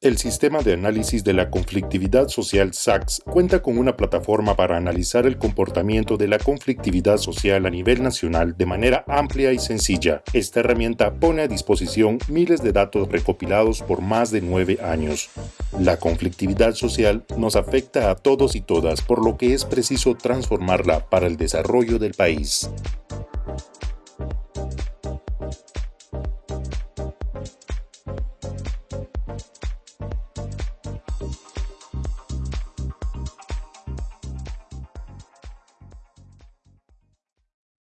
El Sistema de Análisis de la Conflictividad Social SACS cuenta con una plataforma para analizar el comportamiento de la conflictividad social a nivel nacional de manera amplia y sencilla. Esta herramienta pone a disposición miles de datos recopilados por más de nueve años. La conflictividad social nos afecta a todos y todas, por lo que es preciso transformarla para el desarrollo del país.